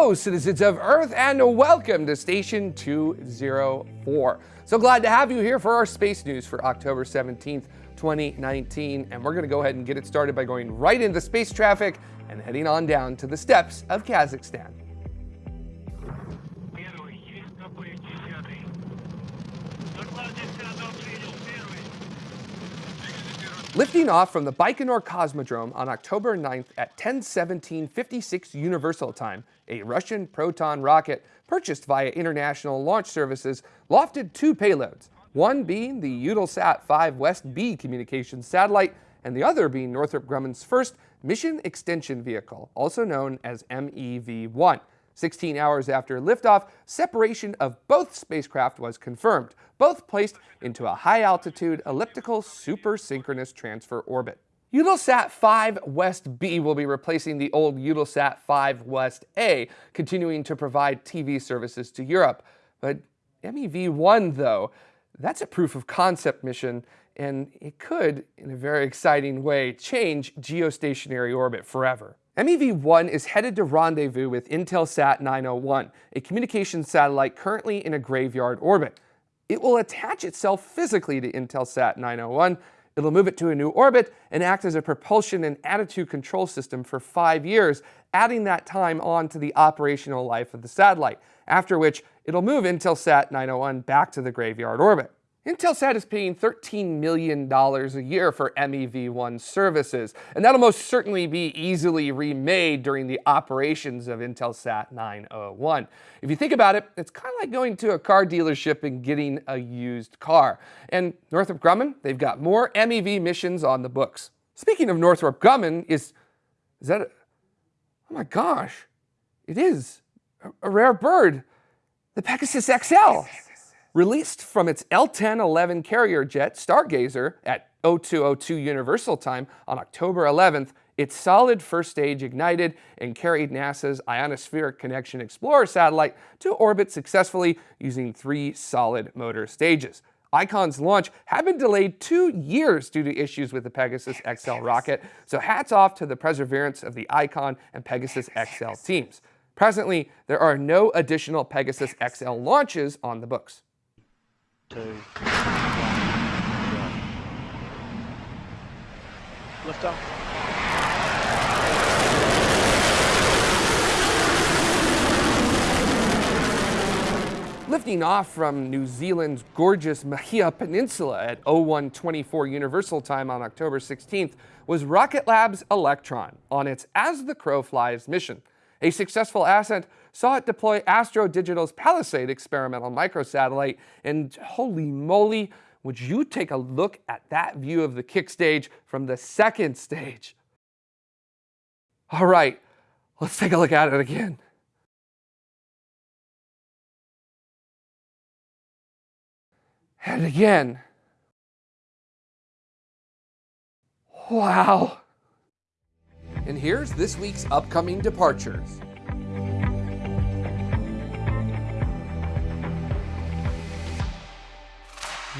Hello, citizens of Earth, and welcome to Station 204. So glad to have you here for our space news for October 17th, 2019. And we're going to go ahead and get it started by going right into space traffic and heading on down to the steppes of Kazakhstan. Lifting off from the Baikonur Cosmodrome on October 9th at 10:17:56 Universal Time, a Russian Proton rocket purchased via international launch services lofted two payloads, one being the Eutelsat 5 West B communications satellite and the other being Northrop Grumman's first mission extension vehicle, also known as MEV-1. 16 hours after liftoff, separation of both spacecraft was confirmed, both placed into a high-altitude elliptical super-synchronous transfer orbit. Eutelsat 5 West B will be replacing the old Eutelsat 5 West A, continuing to provide TV services to Europe. But MEV-1, though, that's a proof of concept mission, and it could, in a very exciting way, change geostationary orbit forever. MEV-1 is headed to rendezvous with Intelsat 901, a communications satellite currently in a graveyard orbit. It will attach itself physically to Intelsat 901, it'll move it to a new orbit and act as a propulsion and attitude control system for five years, adding that time on to the operational life of the satellite, after which it'll move Intelsat 901 back to the graveyard orbit. Intelsat is paying $13 million a year for MEV-1 services, and that'll most certainly be easily remade during the operations of Intelsat 901. If you think about it, it's kind of like going to a car dealership and getting a used car. And Northrop Grumman, they've got more MEV missions on the books. Speaking of Northrop Grumman, is, is that, a, oh my gosh, it is a, a rare bird, the Pegasus XL. Released from its L-1011 carrier jet Stargazer at 0202 Universal Time on October 11th, its solid first stage ignited and carried NASA's Ionospheric Connection Explorer satellite to orbit successfully using three solid motor stages. ICON's launch had been delayed two years due to issues with the Pegasus XL rocket, so hats off to the perseverance of the ICON and Pegasus XL teams. Presently, there are no additional Pegasus XL launches on the books two, one, Lift off. Lifting off from New Zealand's gorgeous Mahia Peninsula at 0124 Universal Time on October 16th was Rocket Lab's Electron on its As the Crow Flies mission. A successful ascent saw it deploy Astro Digital's Palisade experimental microsatellite, and holy moly, would you take a look at that view of the kick stage from the second stage? All right, let's take a look at it again. And again. Wow. And here's this week's upcoming departures.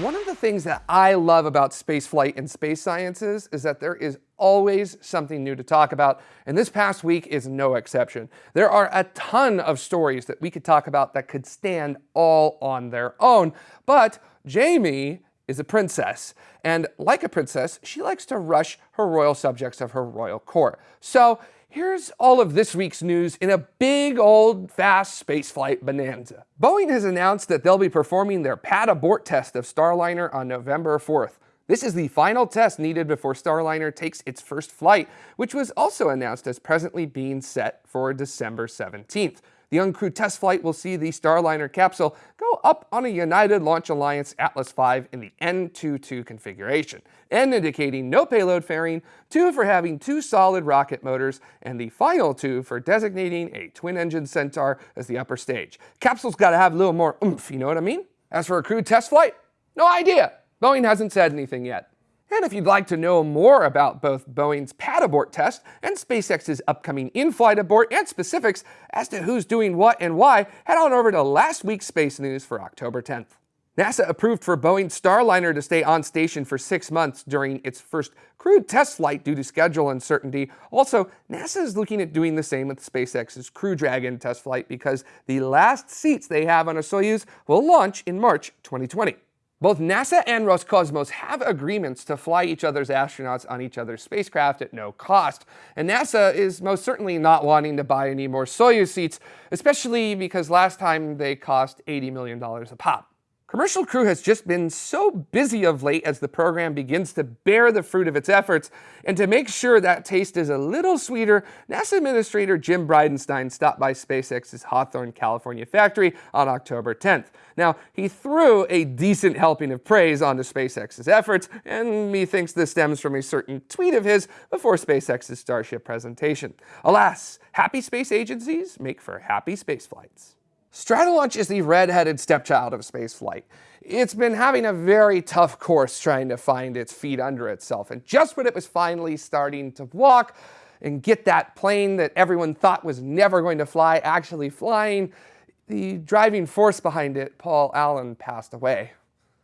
One of the things that I love about spaceflight and space sciences is that there is always something new to talk about, and this past week is no exception. There are a ton of stories that we could talk about that could stand all on their own, but Jamie is a princess, and like a princess, she likes to rush her royal subjects of her royal court. So Here's all of this week's news in a big old fast spaceflight bonanza. Boeing has announced that they'll be performing their pad abort test of Starliner on November 4th. This is the final test needed before Starliner takes its first flight, which was also announced as presently being set for December 17th. The uncrewed test flight will see the Starliner capsule go up on a United Launch Alliance Atlas V in the N22 configuration, N indicating no payload fairing, 2 for having two solid rocket motors, and the final 2 for designating a twin-engine Centaur as the upper stage. Capsule's got to have a little more oomph, you know what I mean? As for a crewed test flight, no idea. Boeing hasn't said anything yet. And if you'd like to know more about both Boeing's pad abort test and SpaceX's upcoming in-flight abort and specifics as to who's doing what and why, head on over to last week's space news for October 10th. NASA approved for Boeing Starliner to stay on station for six months during its first crewed test flight due to schedule uncertainty. Also, NASA is looking at doing the same with SpaceX's Crew Dragon test flight because the last seats they have on a Soyuz will launch in March 2020. Both NASA and Roscosmos have agreements to fly each other's astronauts on each other's spacecraft at no cost, and NASA is most certainly not wanting to buy any more Soyuz seats, especially because last time they cost $80 million a pop. Commercial Crew has just been so busy of late as the program begins to bear the fruit of its efforts, and to make sure that taste is a little sweeter, NASA Administrator Jim Bridenstine stopped by SpaceX's Hawthorne, California factory on October 10th. Now, he threw a decent helping of praise onto SpaceX's efforts, and methinks this stems from a certain tweet of his before SpaceX's Starship presentation. Alas, happy space agencies make for happy space flights. Stratolaunch is the red-headed stepchild of spaceflight. It's been having a very tough course trying to find its feet under itself, and just when it was finally starting to walk and get that plane that everyone thought was never going to fly actually flying, the driving force behind it, Paul Allen, passed away.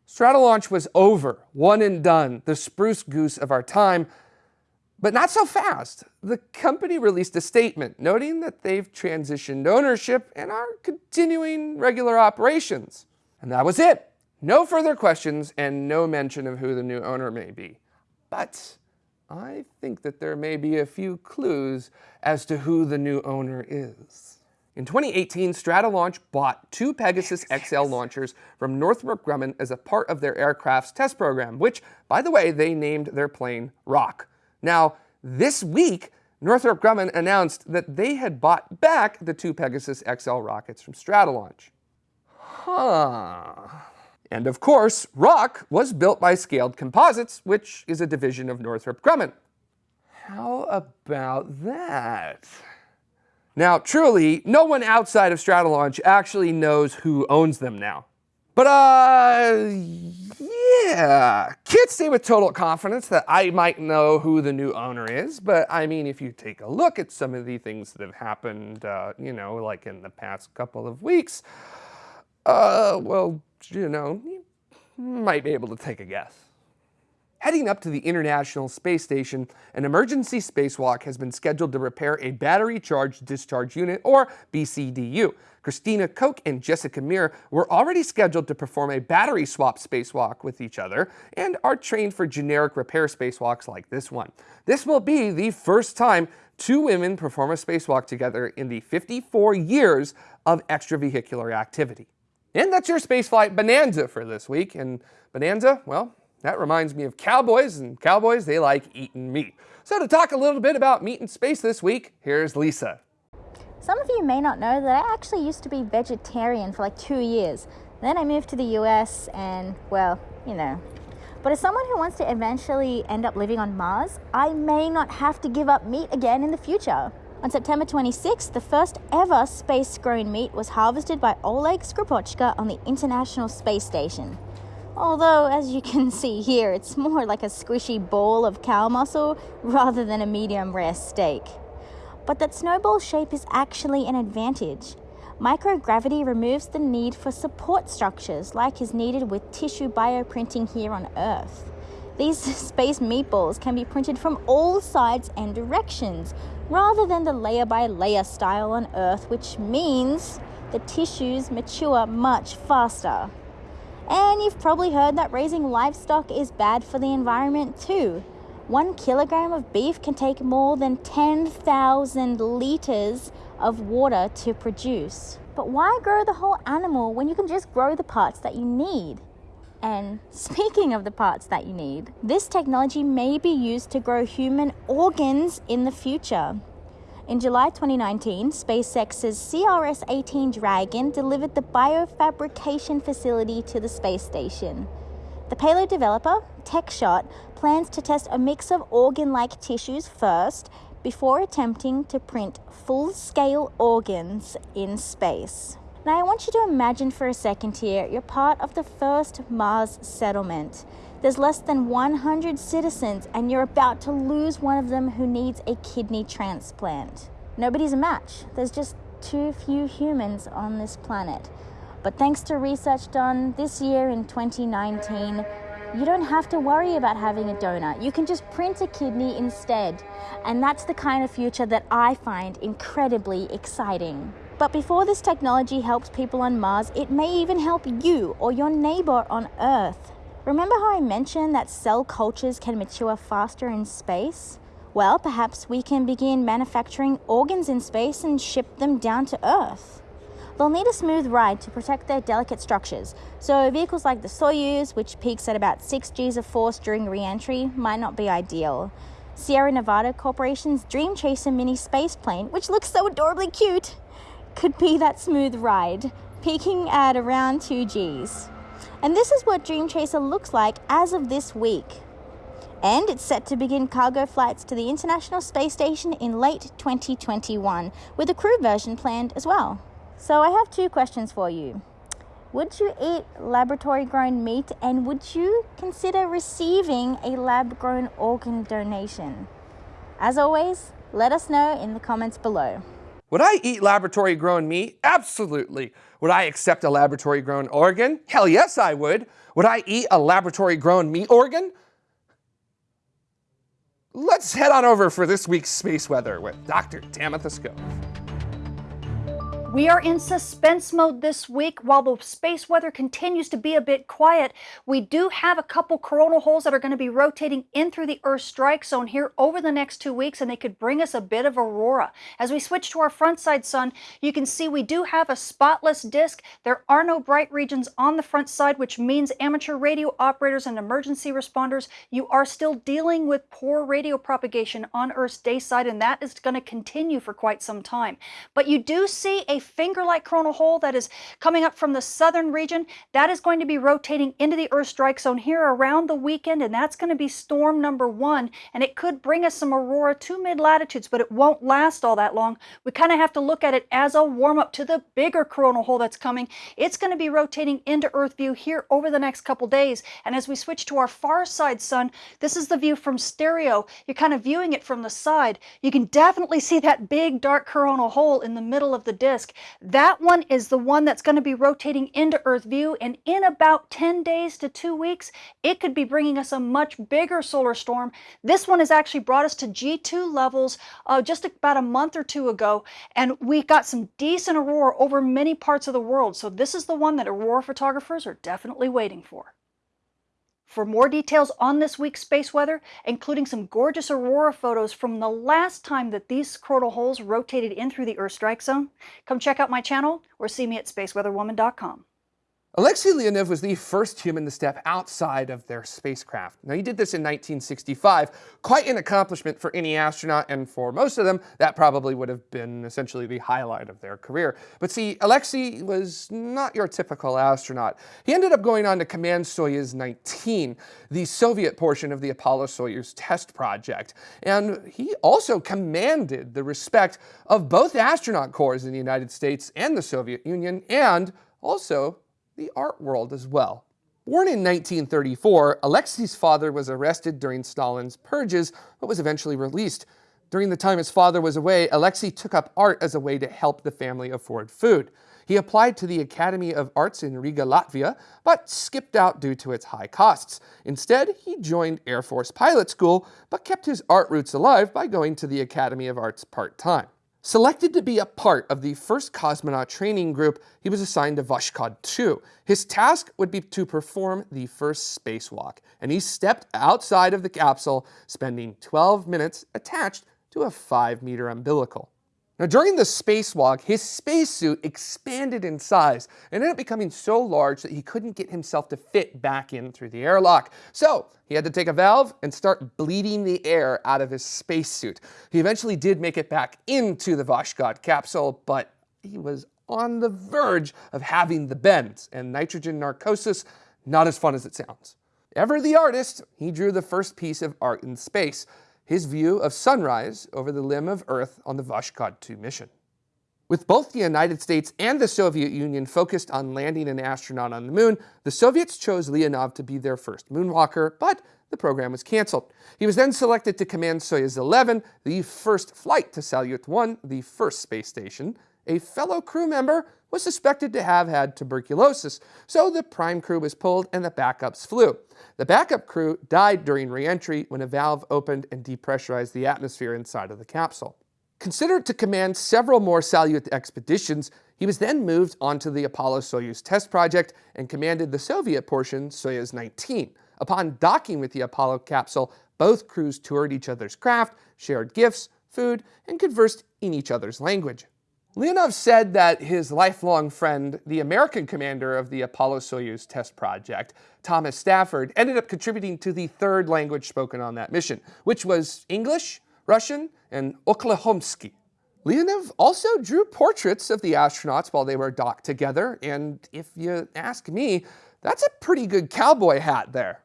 Stratolaunch was over, one and done, the spruce goose of our time, but not so fast. The company released a statement noting that they've transitioned ownership and are continuing regular operations. And that was it. No further questions and no mention of who the new owner may be. But I think that there may be a few clues as to who the new owner is. In 2018, Stratolaunch bought two Pegasus XL launchers from Northrop Grumman as a part of their aircraft's test program, which, by the way, they named their plane Rock. Now, this week, Northrop Grumman announced that they had bought back the two Pegasus XL rockets from Stratolaunch. Huh. And of course, Rock was built by Scaled Composites, which is a division of Northrop Grumman. How about that? Now, truly, no one outside of Stratolaunch actually knows who owns them now. But, uh, yeah, can't say with total confidence that I might know who the new owner is, but I mean, if you take a look at some of the things that have happened, uh, you know, like in the past couple of weeks, uh, well, you know, you might be able to take a guess. Heading up to the International Space Station, an emergency spacewalk has been scheduled to repair a battery charge discharge unit, or BCDU. Christina Koch and Jessica Meir were already scheduled to perform a battery swap spacewalk with each other and are trained for generic repair spacewalks like this one. This will be the first time two women perform a spacewalk together in the 54 years of extravehicular activity. And that's your spaceflight bonanza for this week. And bonanza, well, that reminds me of cowboys, and cowboys, they like eating meat. So to talk a little bit about meat in space this week, here's Lisa. Some of you may not know that I actually used to be vegetarian for like two years. Then I moved to the US and, well, you know. But as someone who wants to eventually end up living on Mars, I may not have to give up meat again in the future. On September 26th, the first ever space-grown meat was harvested by Oleg Skripochka on the International Space Station. Although, as you can see here, it's more like a squishy ball of cow muscle rather than a medium rare steak. But that snowball shape is actually an advantage. Microgravity removes the need for support structures like is needed with tissue bioprinting here on Earth. These space meatballs can be printed from all sides and directions, rather than the layer by layer style on Earth, which means the tissues mature much faster. And you've probably heard that raising livestock is bad for the environment too. One kilogram of beef can take more than 10,000 liters of water to produce. But why grow the whole animal when you can just grow the parts that you need? And speaking of the parts that you need, this technology may be used to grow human organs in the future. In July 2019, SpaceX's CRS 18 Dragon delivered the biofabrication facility to the space station. The payload developer, TechShot, plans to test a mix of organ like tissues first before attempting to print full scale organs in space. Now, I want you to imagine for a second here you're part of the first Mars settlement. There's less than 100 citizens, and you're about to lose one of them who needs a kidney transplant. Nobody's a match. There's just too few humans on this planet. But thanks to research done this year in 2019, you don't have to worry about having a donor. You can just print a kidney instead. And that's the kind of future that I find incredibly exciting. But before this technology helps people on Mars, it may even help you or your neighbor on Earth. Remember how I mentioned that cell cultures can mature faster in space? Well, perhaps we can begin manufacturing organs in space and ship them down to Earth. They'll need a smooth ride to protect their delicate structures, so vehicles like the Soyuz, which peaks at about 6 Gs of force during re entry, might not be ideal. Sierra Nevada Corporation's Dream Chaser mini space plane, which looks so adorably cute, could be that smooth ride, peaking at around 2 Gs. And this is what Dream Chaser looks like as of this week. And it's set to begin cargo flights to the International Space Station in late 2021, with a crew version planned as well. So I have two questions for you. Would you eat laboratory grown meat and would you consider receiving a lab grown organ donation? As always, let us know in the comments below. Would I eat laboratory grown meat? Absolutely. Would I accept a laboratory grown organ? Hell yes, I would. Would I eat a laboratory grown meat organ? Let's head on over for this week's space weather with Dr. Tamitha Skov. We are in suspense mode this week. While the space weather continues to be a bit quiet, we do have a couple coronal holes that are going to be rotating in through the Earth strike zone here over the next two weeks, and they could bring us a bit of aurora. As we switch to our front side sun, you can see we do have a spotless disk. There are no bright regions on the front side, which means amateur radio operators and emergency responders, you are still dealing with poor radio propagation on Earth's day side, and that is going to continue for quite some time. But you do see a finger-like coronal hole that is coming up from the southern region. That is going to be rotating into the Earth strike zone here around the weekend, and that's going to be storm number one, and it could bring us some aurora to mid-latitudes, but it won't last all that long. We kind of have to look at it as a warm-up to the bigger coronal hole that's coming. It's going to be rotating into Earth view here over the next couple days, and as we switch to our far side sun, this is the view from stereo. You're kind of viewing it from the side. You can definitely see that big dark coronal hole in the middle of the disk. That one is the one that's going to be rotating into Earth view, and in about 10 days to two weeks, it could be bringing us a much bigger solar storm. This one has actually brought us to G2 levels uh, just about a month or two ago, and we got some decent aurora over many parts of the world. So this is the one that aurora photographers are definitely waiting for. For more details on this week's space weather, including some gorgeous aurora photos from the last time that these coronal holes rotated in through the Earth strike zone, come check out my channel or see me at spaceweatherwoman.com. Alexei Leonov was the first human to step outside of their spacecraft. Now, he did this in 1965, quite an accomplishment for any astronaut, and for most of them, that probably would have been essentially the highlight of their career. But see, Alexei was not your typical astronaut. He ended up going on to command Soyuz 19, the Soviet portion of the Apollo-Soyuz test project. And he also commanded the respect of both astronaut corps in the United States and the Soviet Union, and also the art world as well. Born in 1934, Alexei's father was arrested during Stalin's purges, but was eventually released. During the time his father was away, Alexei took up art as a way to help the family afford food. He applied to the Academy of Arts in Riga, Latvia, but skipped out due to its high costs. Instead, he joined Air Force Pilot School, but kept his art roots alive by going to the Academy of Arts part-time. Selected to be a part of the first cosmonaut training group, he was assigned to Voskhod 2. His task would be to perform the first spacewalk, and he stepped outside of the capsule, spending 12 minutes attached to a 5-meter umbilical. Now, during the spacewalk, his spacesuit expanded in size and ended up becoming so large that he couldn't get himself to fit back in through the airlock. So he had to take a valve and start bleeding the air out of his spacesuit. He eventually did make it back into the Voskhod capsule, but he was on the verge of having the bends, and nitrogen narcosis, not as fun as it sounds. Ever the artist, he drew the first piece of art in space, his view of sunrise over the limb of Earth on the Voskhod 2 mission. With both the United States and the Soviet Union focused on landing an astronaut on the moon, the Soviets chose Leonov to be their first moonwalker, but the program was canceled. He was then selected to command Soyuz 11, the first flight to Salyut 1, the first space station, a fellow crew member was suspected to have had tuberculosis, so the prime crew was pulled and the backups flew. The backup crew died during reentry when a valve opened and depressurized the atmosphere inside of the capsule. Considered to command several more Salyut expeditions, he was then moved onto the Apollo-Soyuz test project and commanded the Soviet portion, Soyuz 19. Upon docking with the Apollo capsule, both crews toured each other's craft, shared gifts, food, and conversed in each other's language. Leonov said that his lifelong friend, the American commander of the Apollo-Soyuz test project, Thomas Stafford, ended up contributing to the third language spoken on that mission, which was English, Russian, and Oklahomsky. Leonov also drew portraits of the astronauts while they were docked together, and if you ask me, that's a pretty good cowboy hat there.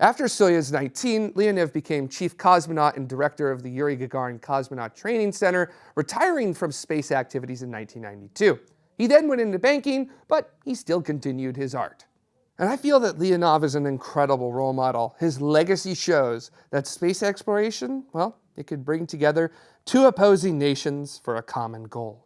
After Soyuz 19, Leonov became chief cosmonaut and director of the Yuri Gagarin Cosmonaut Training Center, retiring from space activities in 1992. He then went into banking, but he still continued his art. And I feel that Leonov is an incredible role model. His legacy shows that space exploration, well, it could bring together two opposing nations for a common goal.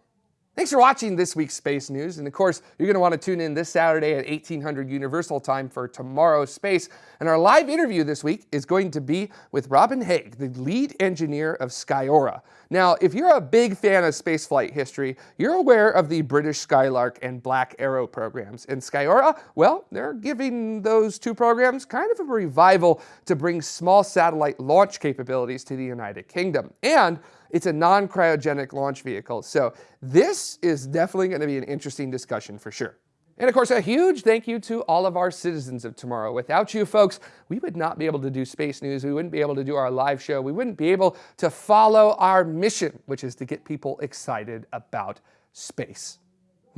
Thanks for watching this week's Space News. And of course, you're going to want to tune in this Saturday at 1800 Universal Time for Tomorrow's Space. And our live interview this week is going to be with Robin Hague, the lead engineer of Skyrora. Now, if you're a big fan of spaceflight history, you're aware of the British Skylark and Black Arrow programs. And Skyrora, well, they're giving those two programs kind of a revival to bring small satellite launch capabilities to the United Kingdom. And it's a non-cryogenic launch vehicle. So this is definitely going to be an interesting discussion for sure. And of course, a huge thank you to all of our citizens of tomorrow. Without you folks, we would not be able to do space news. We wouldn't be able to do our live show. We wouldn't be able to follow our mission, which is to get people excited about space.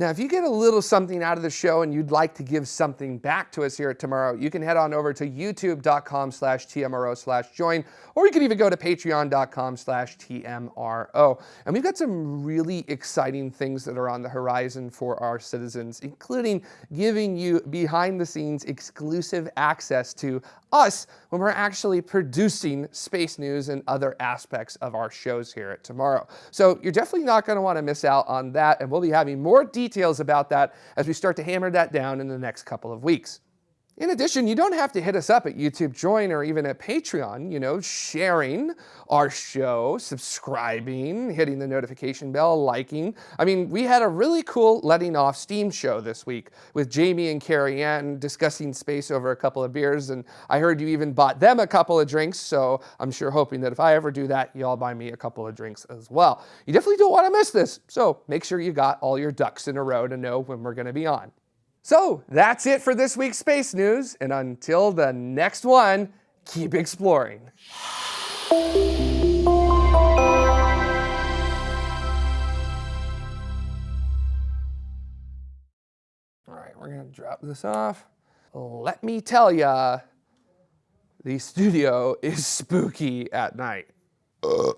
Now, if you get a little something out of the show and you'd like to give something back to us here at Tomorrow, you can head on over to youtube.com slash TMRO slash join, or you can even go to patreon.com slash TMRO. And we've got some really exciting things that are on the horizon for our citizens, including giving you behind the scenes exclusive access to us when we're actually producing space news and other aspects of our shows here at Tomorrow. So you're definitely not going to want to miss out on that, and we'll be having more details about that as we start to hammer that down in the next couple of weeks. In addition, you don't have to hit us up at YouTube Join or even at Patreon, you know, sharing our show, subscribing, hitting the notification bell, liking. I mean, we had a really cool letting off steam show this week with Jamie and Carrie Ann discussing space over a couple of beers, and I heard you even bought them a couple of drinks, so I'm sure hoping that if I ever do that, y'all buy me a couple of drinks as well. You definitely don't want to miss this, so make sure you got all your ducks in a row to know when we're going to be on. So that's it for this week's space news, and until the next one, keep exploring. All right, we're gonna drop this off. Let me tell ya, the studio is spooky at night. Ugh.